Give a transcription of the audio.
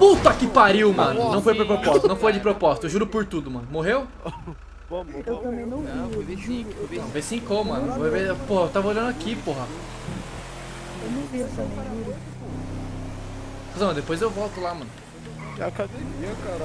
Puta que pariu, mano. Não foi de propósito, não foi de propósito. Eu juro por tudo, mano. Morreu? Vamos, Eu também não vi. Não, foi V5, foi V5. V5, mano. Vou ver. Porra, eu tava olhando aqui, porra. Eu não vi essa juro. mano, depois eu volto lá, mano. É academia, caralho.